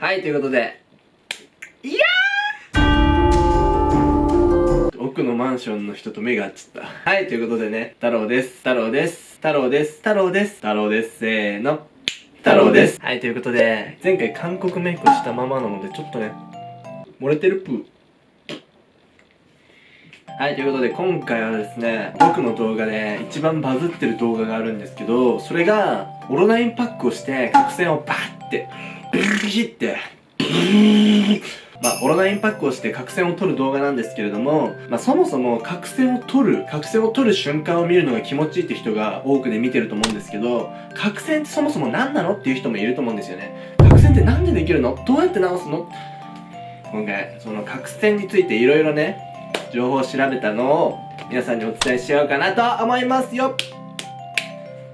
はいということで。いやー！奥のマンションの人と目が合っちゃった。はいということでね。太郎です。太郎です。太郎です。太郎です。太郎です。せーの。太郎です。はいということで前回韓国メイクをしたままなのでちょっとね漏れてるプーはい、ということで今回はですね、僕の動画で一番バズってる動画があるんですけど、それが、オロナインパックをして角栓をバーって、ビンビシって、まあ、オロナインパックをして角栓を取る動画なんですけれども、まあ、そもそも角栓を取る、角栓を取る瞬間を見るのが気持ちいいって人が多くで見てると思うんですけど、角栓ってそもそも何なのっていう人もいると思うんですよね。角栓ってなんでできるのどうやって直すの今回、その角栓についていろいろね、情報を調べたのを皆さんにお伝えしようかなと思いますよ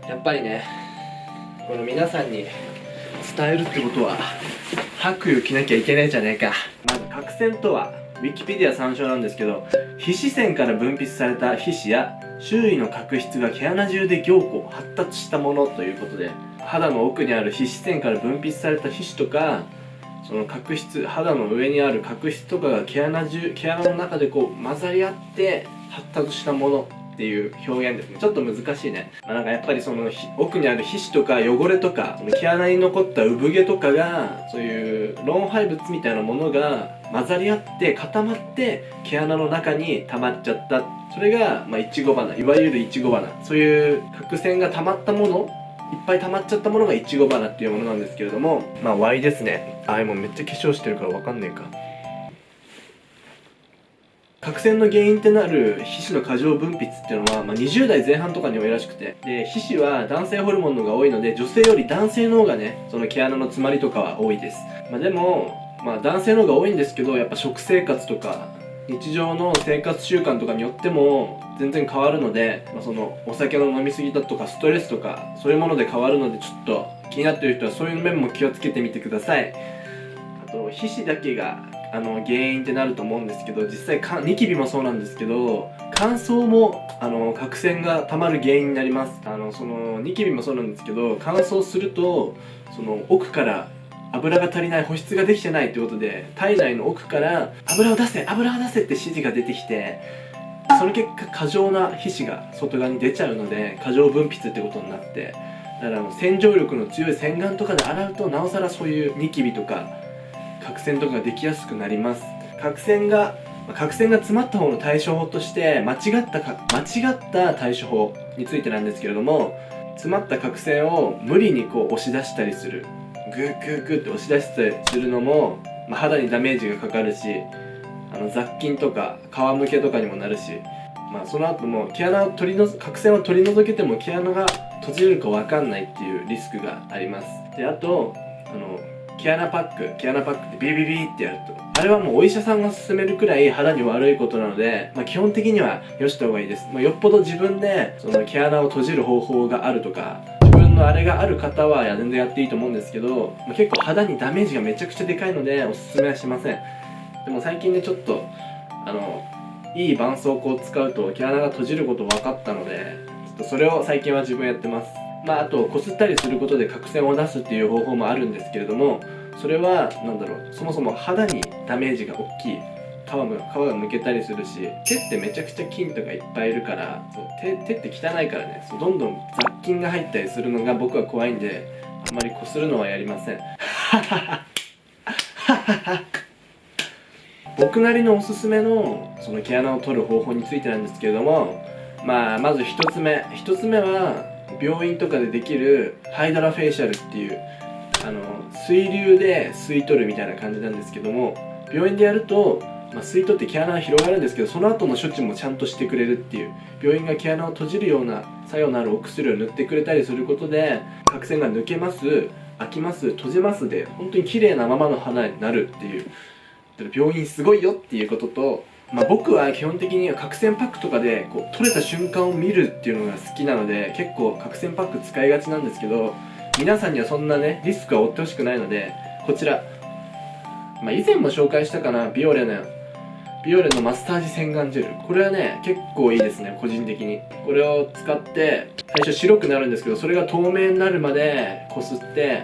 やっぱりねこの皆さんに伝えるってことは白衣を着なきゃいけないじゃねえか。まず角栓とはウィキペディア参照なんですけど皮脂腺から分泌された皮脂や周囲の角質が毛穴中で凝固発達したものということで肌の奥にある皮脂腺から分泌された皮脂とかその角質肌の上にある角質とかが毛穴中毛穴の中でこう混ざり合って発達したもの。っていう表現ですね。ちょっと難しいね、まあ、なんかやっぱりその奥にある皮脂とか汚れとか毛穴に残った産毛とかがそういう老廃物みたいなものが混ざり合って固まって毛穴の中に溜まっちゃった。それがまあいちご花いわゆるいちご花。そういう角栓が溜まったものいっぱい溜まっちゃったものがいちご花っていうものなんですけれどもまあ Y ですね。あもうめっちゃ化粧してるからわかんねえか。角栓の原因ってなる皮脂の過剰分泌っていうのは、まあ、20代前半とかに多いらしくて。で皮脂は男性ホルモンの方が多いので女性より男性の方がねその毛穴の詰まりとかは多いです、まあ、でも、まあ、男性の方が多いんですけどやっぱ食生活とか日常の生活習慣とかによっても全然変わるので、まあ、そのお酒の飲み過ぎだとかストレスとかそういうもので変わるのでちょっと気になってる人はそういう面も気をつけてみてください。あと皮脂だけがあの原因ってなると思うんですけど実際かニキビもそうなんですけど乾燥もあの角栓がたまる原因になります。あのそのニキビもそうなんですけど乾燥するとその奥から油が足りない保湿ができてないってことで体内の奥から油を出せ油を出せって指示が出てきてその結果過剰な皮脂が外側に出ちゃうので過剰分泌ってことになってだから洗浄力の強い洗顔とかで洗うとなおさらそういうニキビとか角栓とかができやすくなります。角栓が角栓が詰まった方の対処法として間違ったか間違った対処法についてなんですけれども詰まった角栓を無理にこう押し出したりする。グーグーグーって押し出したりするのも、まあ、肌にダメージがかかるしあの雑菌とか皮むけとかにもなるし、まあ、その後も毛穴を取りの角栓を取り除けても毛穴が閉じるか分かんないっていうリスクがあります。であとあの毛穴パック毛穴パックってビリビってやると。あれはもうお医者さんが勧めるくらい肌に悪いことなので、まあ、基本的にはよした方がいいです、まあ、よっぽど自分でその毛穴を閉じる方法があるとか自分のあれがある方は全然やっていいと思うんですけど、まあ、結構肌にダメージがめちゃくちゃでかいのでおすすめはしません。でも最近ねちょっとあのいい絆創膏を使うと毛穴が閉じること分かったのでちょっとそれを最近は自分やってます。まああとこすったりすることで角栓を出すっていう方法もあるんですけれどもそれは何だろうそもそも肌にダメージが大きい。皮も皮がむけたりするし手ってめちゃくちゃ菌とかいっぱいいるから手手って汚いからねどんどん雑菌が入ったりするのが僕は怖いんであんまりこするのはやりません。僕なりのおすすめのその毛穴を取る方法についてなんですけれどもまあまず1つ目。1つ目は病院とかでできるハイドラフェイシャルっていうあの水流で吸い取るみたいな感じなんですけども病院でやると、まあ、吸い取って毛穴が広がるんですけどその後の処置もちゃんとしてくれるっていう病院が毛穴を閉じるような作用のあるお薬を塗ってくれたりすることで角栓が抜けます開きます閉じますで本当に綺麗なままの花になるっていう。病院すごいよっていうことと、まあ、僕は基本的には角栓パックとかでこう取れた瞬間を見るっていうのが好きなので結構角栓パック使いがちなんですけど皆さんにはそんなねリスクは負ってほしくないのでこちら、まあ、以前も紹介したかなビオレのビオレのマスタージ洗顔ジェル。これはね結構いいですね個人的に。これを使って最初白くなるんですけどそれが透明になるまでこすって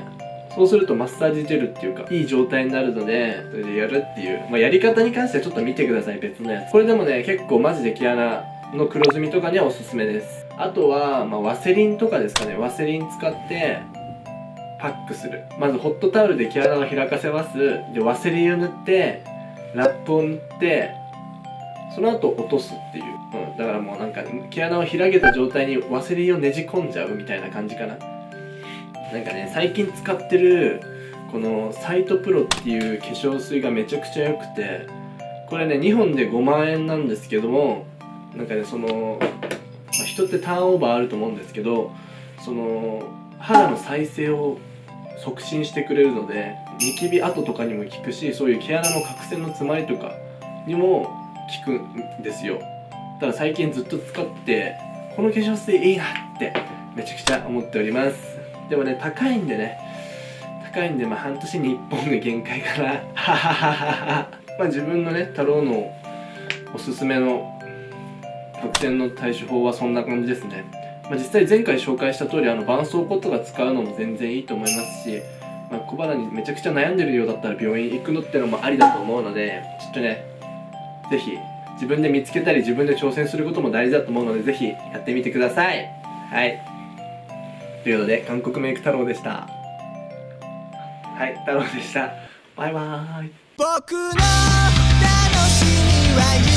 そうするとマッサージジェルっていうかいい状態になるのでそれでやるっていう、まあ、やり方に関してはちょっと見てください別のやつ。これでもね結構マジで毛穴の黒ずみとかにはおすすめです。あとは、まあ、ワセリンとかですかね。ワセリン使ってパックする。まずホットタオルで毛穴を開かせます。でワセリンを塗ってラップを塗ってその後落とすっていう、うん、だからもうなんか毛穴を開けた状態にワセリンをねじ込んじゃうみたいな感じかな。なんかね最近使ってるこのサイトプロっていう化粧水がめちゃくちゃ良くてこれね2本で5万円なんですけどもなんかねその、まあ、人ってターンオーバーあると思うんですけどその肌の再生を促進してくれるのでニキビ跡とかにも効くしそういう毛穴の角栓の詰まりとかにも効くんですよ。だから最近ずっと使ってこの化粧水いいなってめちゃくちゃ思っております。でもね高いんでね。高いんでまあ半年に1本が限界かな。ははははまあ自分のね太郎のおすすめの角栓の対処法はそんな感じですね、まあ、実際前回紹介した通りあの絆創膏とか使うのも全然いいと思いますし、まあ、小腹にめちゃくちゃ悩んでるようだったら病院行くのってのもありだと思うのでちょっとね是非自分で見つけたり自分で挑戦することも大事だと思うので是非やってみてください。はい。ということで韓国メイク太郎でした。はい太郎でした。バイバーイ。僕の楽しみは